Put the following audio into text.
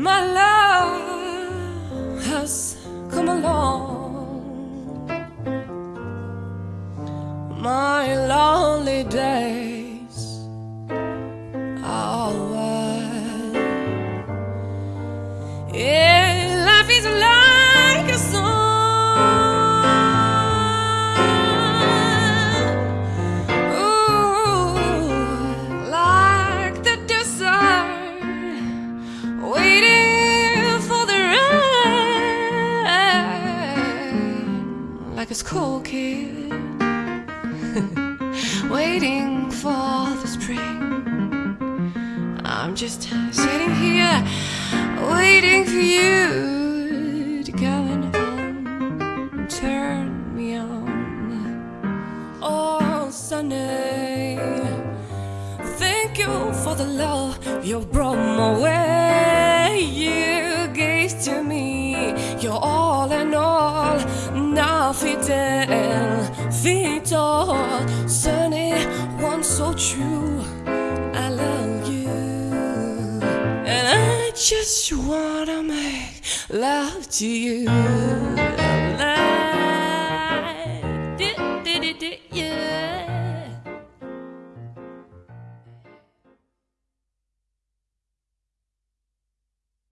My love has come along. My lonely days are over Yeah, life is like a song. Like a school kid waiting for the spring. I'm just sitting here waiting for you to come and turn me on. Oh, Sunday, thank you for the love you brought my way. You gave to me You're all and all. Now fidel, vital, sunny, one so true. I love you, and I just wanna make love to you.